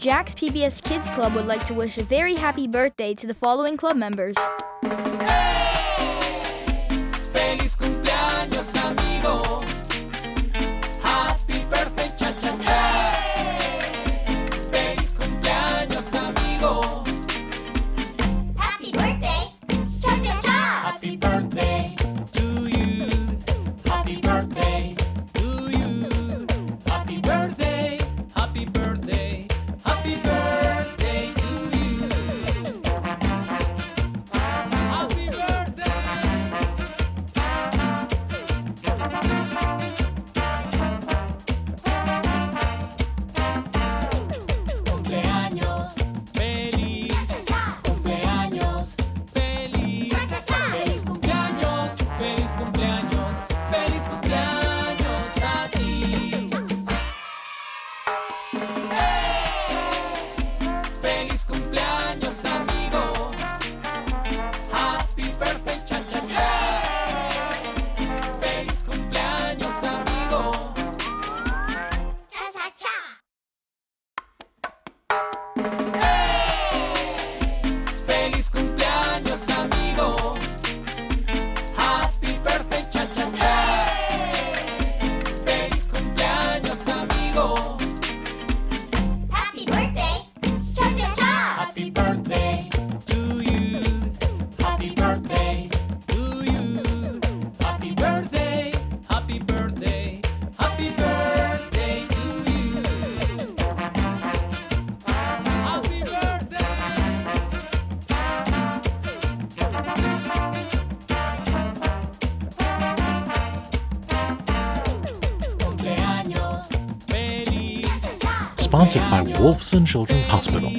Jack's PBS Kids Club would like to wish a very happy birthday to the following club members. Hey! Feliz cumpleaños, amigo. Happy birthday, cha cha cha. Feliz cumpleaños, amigo. Happy birthday, cha cha cha. Happy birthday. sponsored by Wolfson Children's Hospital.